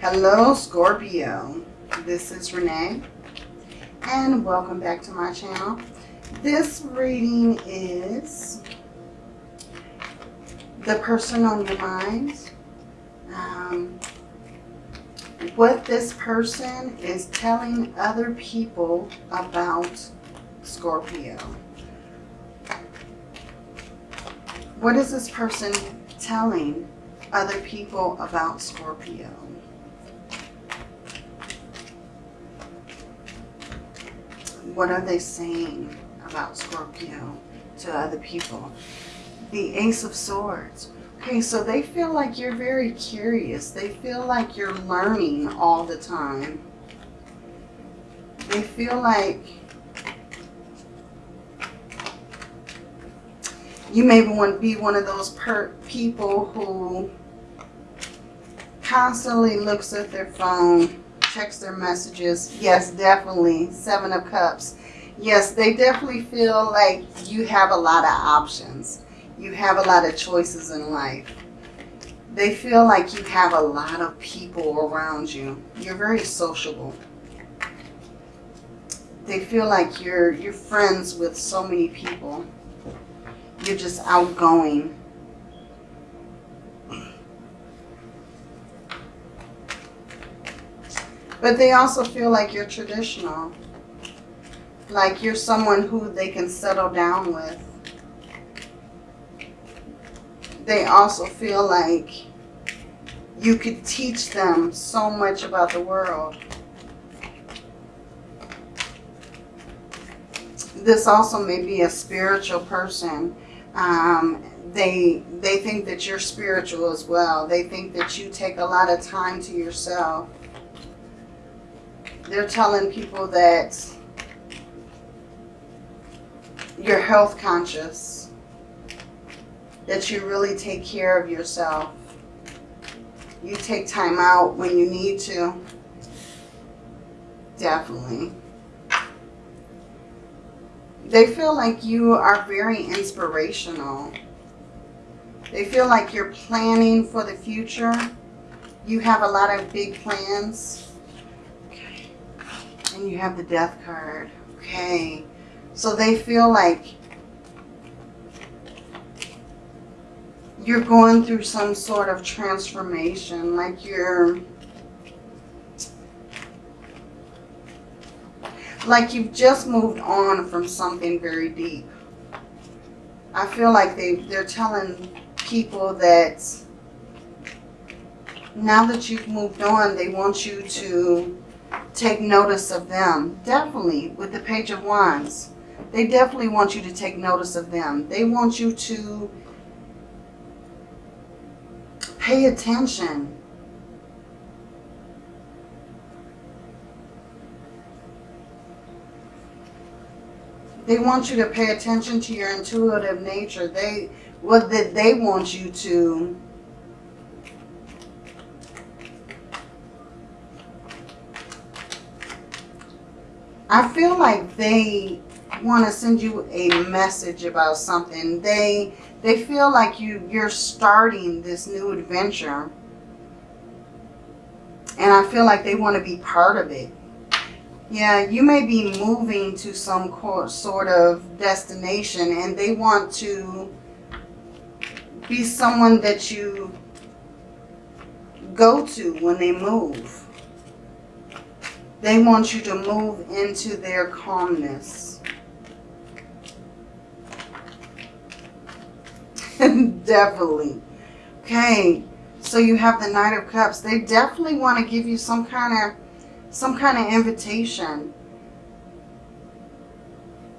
Hello Scorpio, this is Renee and welcome back to my channel. This reading is the person on your mind. Um, what this person is telling other people about Scorpio. What is this person telling other people about Scorpio? What are they saying about Scorpio to other people? The Ace of Swords. Okay, so they feel like you're very curious. They feel like you're learning all the time. They feel like you may want to be one of those people who constantly looks at their phone, checks their messages. Yes, definitely. Seven of Cups. Yes, they definitely feel like you have a lot of options. You have a lot of choices in life. They feel like you have a lot of people around you. You're very sociable. They feel like you're you're friends with so many people. You're just outgoing. But they also feel like you're traditional. Like you're someone who they can settle down with. They also feel like you could teach them so much about the world. This also may be a spiritual person. Um, they, they think that you're spiritual as well. They think that you take a lot of time to yourself they're telling people that you're health conscious, that you really take care of yourself. You take time out when you need to. Definitely. They feel like you are very inspirational. They feel like you're planning for the future. You have a lot of big plans. And you have the death card. Okay. So they feel like you're going through some sort of transformation. Like you're... Like you've just moved on from something very deep. I feel like they, they're telling people that now that you've moved on, they want you to take notice of them. Definitely with the Page of Wands. They definitely want you to take notice of them. They want you to pay attention. They want you to pay attention to your intuitive nature. They what that they want you to I feel like they want to send you a message about something. They they feel like you you're starting this new adventure. And I feel like they want to be part of it. Yeah, you may be moving to some sort of destination and they want to be someone that you go to when they move. They want you to move into their calmness. definitely. Okay, so you have the Knight of Cups. They definitely want to give you some kind of some kind of invitation.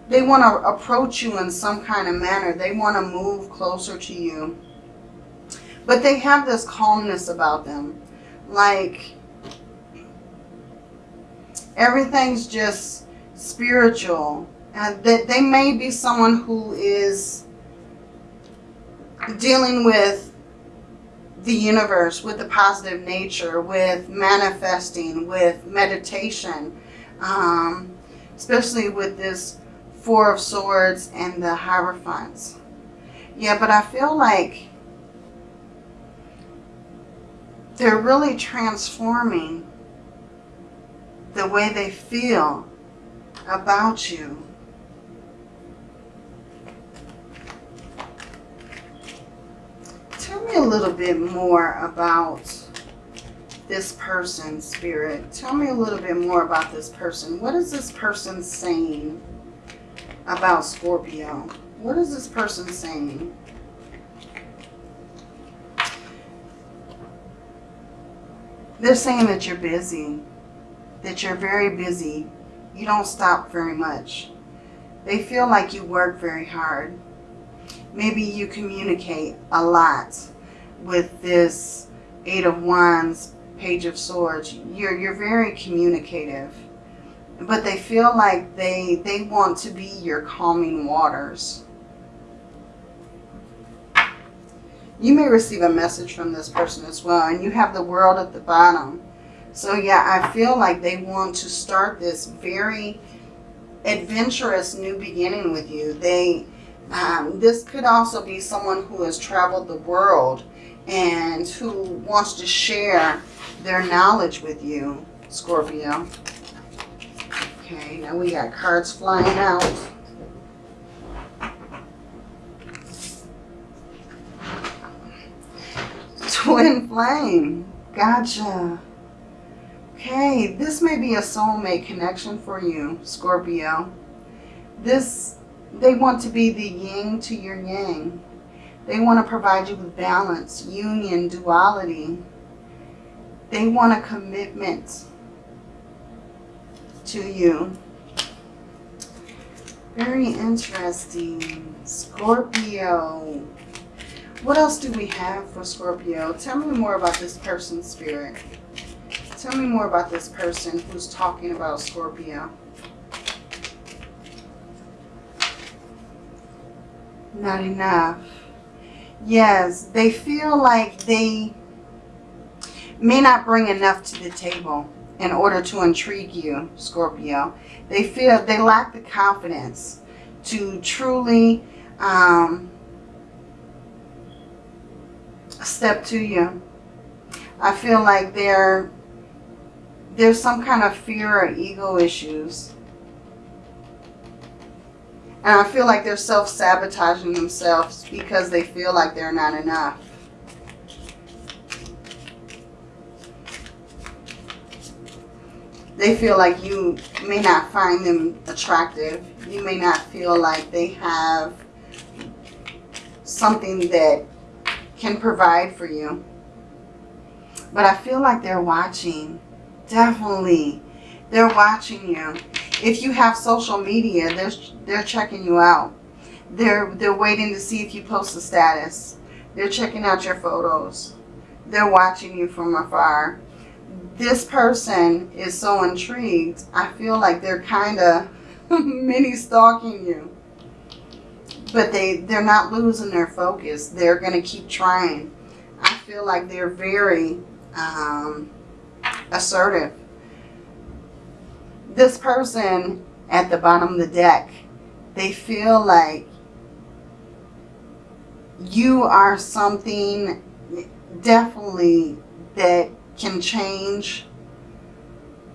They want to approach you in some kind of manner. They want to move closer to you. But they have this calmness about them. Like everything's just spiritual. And that they may be someone who is dealing with the universe, with the positive nature, with manifesting, with meditation, um, especially with this Four of Swords and the Hierophants. Yeah, but I feel like they're really transforming the way they feel about you. Tell me a little bit more about this person, Spirit. Tell me a little bit more about this person. What is this person saying about Scorpio? What is this person saying? They're saying that you're busy, that you're very busy. You don't stop very much. They feel like you work very hard. Maybe you communicate a lot with this Eight of Wands, Page of Swords. You're, you're very communicative. But they feel like they, they want to be your calming waters. You may receive a message from this person as well. And you have the world at the bottom. So yeah, I feel like they want to start this very adventurous new beginning with you. They, um, this could also be someone who has traveled the world and who wants to share their knowledge with you, Scorpio. Okay, now we got cards flying out. Twin flame. Gotcha. Okay, this may be a soulmate connection for you, Scorpio. This, they want to be the yin to your yang. They want to provide you with balance, union, duality. They want a commitment to you. Very interesting. Scorpio. What else do we have for Scorpio? Tell me more about this person's spirit. Tell me more about this person who's talking about Scorpio. Not enough. Yes, they feel like they may not bring enough to the table in order to intrigue you, Scorpio. They feel they lack the confidence to truly um, step to you. I feel like there, there's some kind of fear or ego issues. And I feel like they're self-sabotaging themselves because they feel like they're not enough. They feel like you may not find them attractive. You may not feel like they have something that can provide for you. But I feel like they're watching. Definitely. They're watching you. If you have social media, they're, they're checking you out. They're, they're waiting to see if you post a status. They're checking out your photos. They're watching you from afar. This person is so intrigued. I feel like they're kind of mini stalking you but they they're not losing their focus they're going to keep trying i feel like they're very um, assertive this person at the bottom of the deck they feel like you are something definitely that can change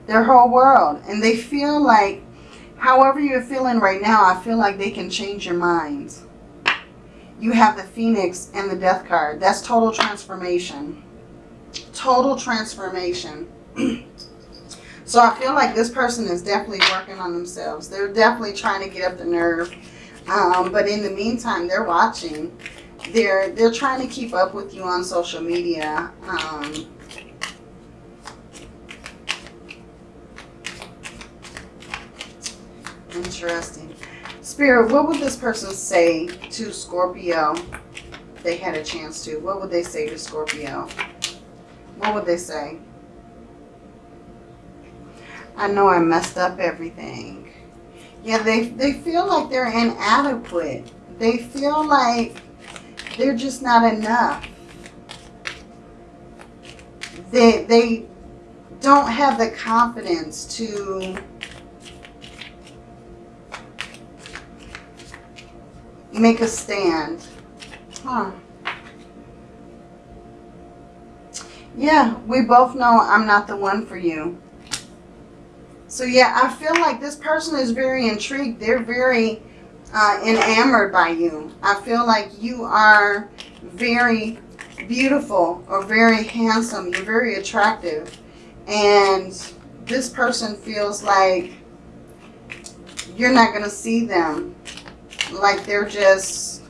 their whole world and they feel like however you're feeling right now, I feel like they can change your mind. You have the Phoenix and the Death card. That's total transformation. Total transformation. so I feel like this person is definitely working on themselves. They're definitely trying to get up the nerve. Um, but in the meantime, they're watching. They're, they're trying to keep up with you on social media. Um, Interesting. Spirit, what would this person say to Scorpio they had a chance to? What would they say to Scorpio? What would they say? I know I messed up everything. Yeah, they, they feel like they're inadequate. They feel like they're just not enough. They, they don't have the confidence to make a stand. Huh. Yeah, we both know I'm not the one for you. So yeah, I feel like this person is very intrigued. They're very uh, enamored by you. I feel like you are very beautiful or very handsome. You're very attractive. And this person feels like you're not going to see them. Like they're just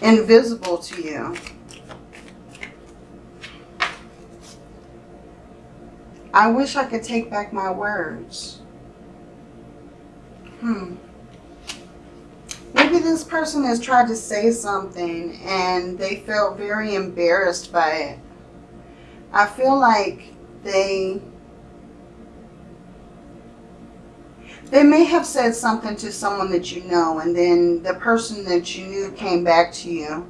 invisible to you. I wish I could take back my words. Hmm. Maybe this person has tried to say something and they felt very embarrassed by it. I feel like they they may have said something to someone that you know and then the person that you knew came back to you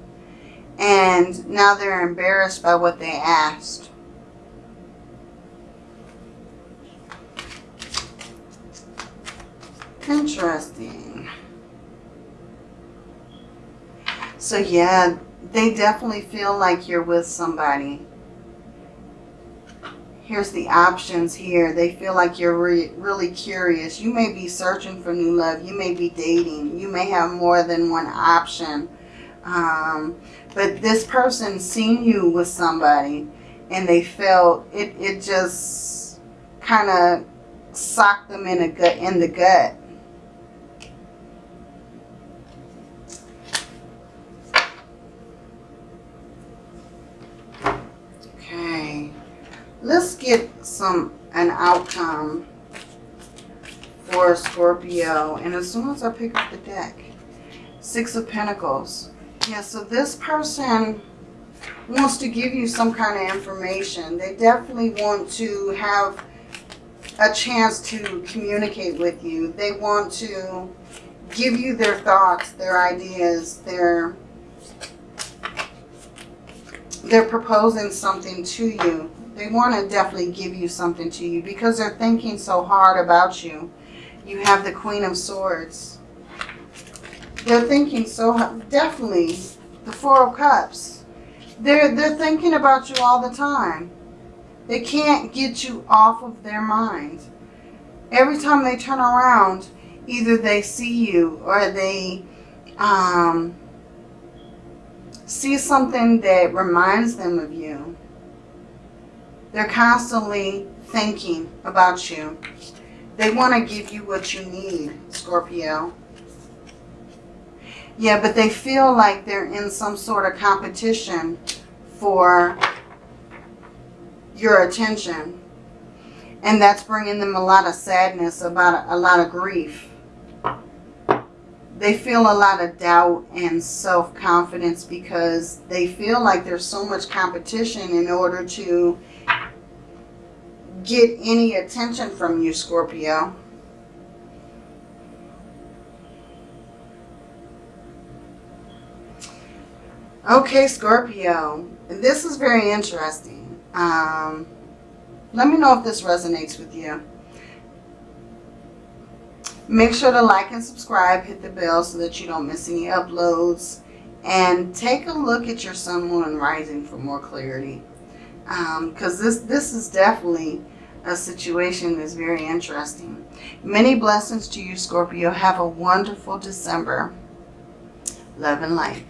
and now they're embarrassed by what they asked. Interesting. So yeah, they definitely feel like you're with somebody. Here's the options here. They feel like you're re really curious. You may be searching for new love. You may be dating. You may have more than one option. Um, but this person seen you with somebody and they felt it, it just kind of socked them in, a gut, in the gut. Let's get some an outcome for Scorpio. And as soon as I pick up the deck, Six of Pentacles. Yeah, so this person wants to give you some kind of information. They definitely want to have a chance to communicate with you. They want to give you their thoughts, their ideas, their they're proposing something to you. They want to definitely give you something to you because they're thinking so hard about you. You have the Queen of Swords. They're thinking so definitely the Four of Cups. They're they're thinking about you all the time. They can't get you off of their mind. Every time they turn around, either they see you or they um, see something that reminds them of you. They're constantly thinking about you. They want to give you what you need, Scorpio. Yeah, but they feel like they're in some sort of competition for your attention. And that's bringing them a lot of sadness, about a, lot of grief. They feel a lot of doubt and self-confidence because they feel like there's so much competition in order to get any attention from you, Scorpio. Okay, Scorpio. This is very interesting. Um, let me know if this resonates with you. Make sure to like and subscribe. Hit the bell so that you don't miss any uploads. And take a look at your sun, moon, and rising for more clarity because um, this, this is definitely a situation is very interesting. Many blessings to you, Scorpio. Have a wonderful December. Love and light.